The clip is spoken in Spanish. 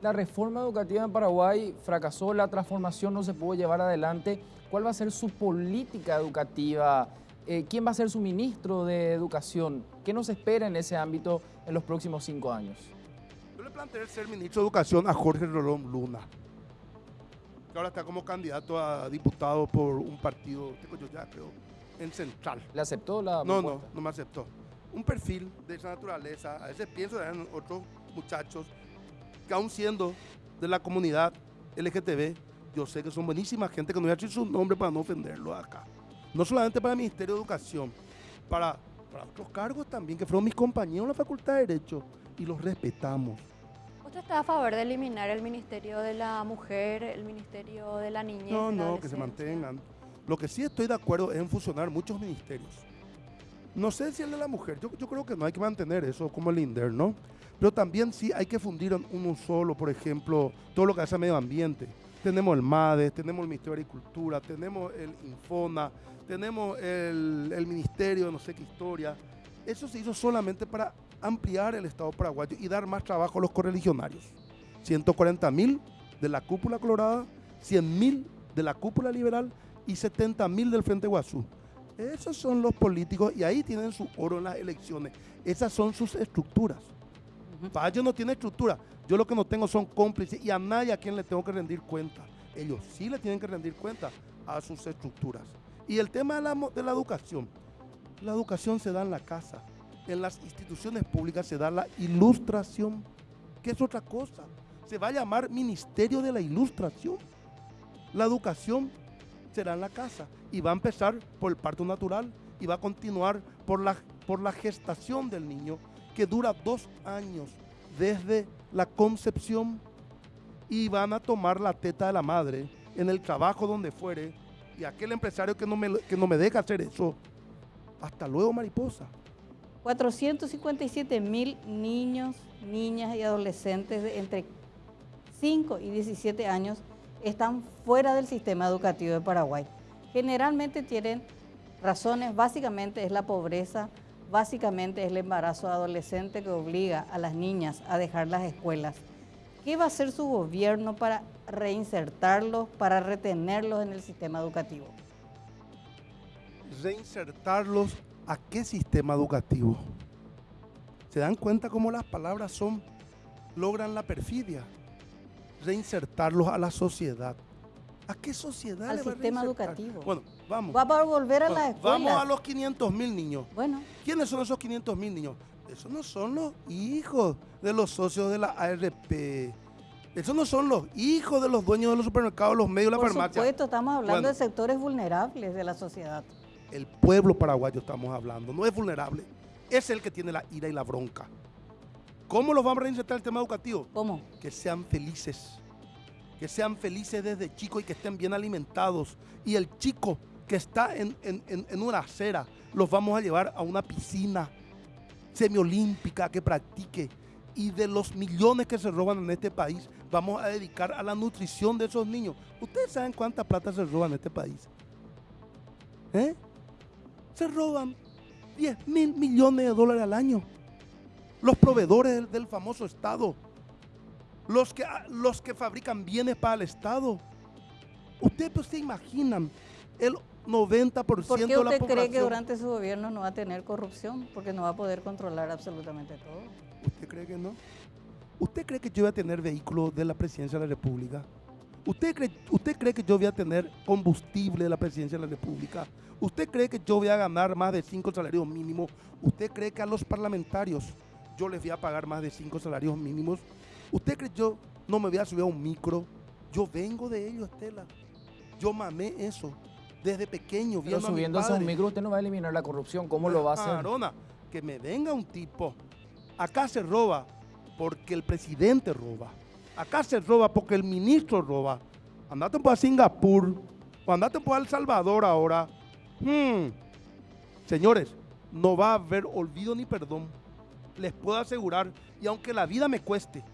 La reforma educativa en Paraguay fracasó, la transformación no se pudo llevar adelante. ¿Cuál va a ser su política educativa? Eh, ¿Quién va a ser su ministro de Educación? ¿Qué nos espera en ese ámbito en los próximos cinco años? Yo le planteé ser ministro de Educación a Jorge Rolón Luna, que ahora está como candidato a diputado por un partido, yo ya creo, en Central. ¿Le aceptó la No, no, no me aceptó. Un perfil de esa naturaleza, a veces pienso en otros muchachos que aún siendo de la comunidad LGTB, yo sé que son buenísimas gente que no voy a decir su nombre para no ofenderlo acá. No solamente para el Ministerio de Educación, para, para otros cargos también, que fueron mis compañeros en la Facultad de Derecho y los respetamos. ¿Usted está a favor de eliminar el Ministerio de la Mujer, el Ministerio de la Niñez? No, no, que se mantengan. Lo que sí estoy de acuerdo es en fusionar muchos ministerios. No sé si el de la mujer, yo, creo que no hay que mantener eso como el INDER, ¿no? Pero también sí hay que fundir en uno solo, por ejemplo, todo lo que hace medio ambiente. Tenemos el MADES, tenemos el Ministerio de Agricultura, tenemos el Infona, tenemos el, el Ministerio de no sé qué historia. Eso se hizo solamente para ampliar el Estado paraguayo y dar más trabajo a los correligionarios. 140 mil de la cúpula colorada, 100 mil de la cúpula liberal y 70 mil del Frente Guazú. Esos son los políticos y ahí tienen su oro en las elecciones. Esas son sus estructuras. Ellos no tiene estructura. Yo lo que no tengo son cómplices y a nadie a quien le tengo que rendir cuenta. Ellos sí le tienen que rendir cuenta a sus estructuras. Y el tema de la, de la educación. La educación se da en la casa. En las instituciones públicas se da la ilustración, que es otra cosa. Se va a llamar Ministerio de la Ilustración. La educación será en la casa y va a empezar por el parto natural y va a continuar por la, por la gestación del niño que dura dos años desde la concepción y van a tomar la teta de la madre en el trabajo donde fuere y aquel empresario que no me, que no me deja hacer eso, hasta luego mariposa. 457 mil niños, niñas y adolescentes entre 5 y 17 años están fuera del sistema educativo de Paraguay. Generalmente tienen razones, básicamente es la pobreza, básicamente es el embarazo adolescente que obliga a las niñas a dejar las escuelas. ¿Qué va a hacer su gobierno para reinsertarlos, para retenerlos en el sistema educativo? Reinsertarlos a qué sistema educativo? ¿Se dan cuenta cómo las palabras son, logran la perfidia? Reinsertarlos a la sociedad. ¿A qué sociedad? Al sistema educativo. Bueno, vamos. Va a volver a bueno, las escuelas. Vamos a los 500 mil niños. Bueno. ¿Quiénes son esos 500 mil niños? Esos no son los hijos de los socios de la ARP. Esos no son los hijos de los dueños de los supermercados, los medios de la farmacia. Por supuesto, estamos hablando Bueno. de sectores vulnerables de la sociedad. El pueblo paraguayo estamos hablando, no es vulnerable. Es el que tiene la ira y la bronca. ¿Cómo los vamos a reinsertar el tema educativo? ¿Cómo? Que sean felices. Que sean felices desde chicos y que estén bien alimentados. Y el chico que está en, en- en- una acera, los vamos a llevar a una piscina semiolímpica que practique. Y de los millones que se roban en este país, vamos a dedicar a la nutrición de esos niños. ¿Ustedes saben cuánta plata se roba en este país? ¿Eh? Se roban 10 mil millones de dólares al año. Los proveedores del, famoso Estado. Los que, los que fabrican bienes para el Estado. Ustedes pues, se imaginan el 90% ¿Por qué de la usted población. cree que durante su gobierno no va a tener corrupción? Porque no va a poder controlar absolutamente todo. ¿Usted cree que no? ¿Usted cree que yo voy a tener vehículos de la presidencia de la República? ¿Usted cree, ¿Usted cree que yo voy a tener combustible de la presidencia de la República? ¿Usted cree que yo voy a ganar más de cinco salarios mínimos? ¿Usted cree que a los parlamentarios yo les voy a pagar más de cinco salarios mínimos? ¿Usted cree que yo no me voy a subir a un micro? Yo vengo de ello, Estela. Yo mamé eso desde pequeño. Pero viendo a subiéndose a un micro usted no va a eliminar la corrupción. ¿Cómo lo va a hacer? Arona, que me venga un tipo. Acá se roba porque el presidente roba. Acá se roba porque el ministro roba. Andate por a Singapur o andate por El Salvador ahora. Hmm. Señores, no va a haber olvido ni perdón. Les puedo asegurar, y aunque la vida me cueste,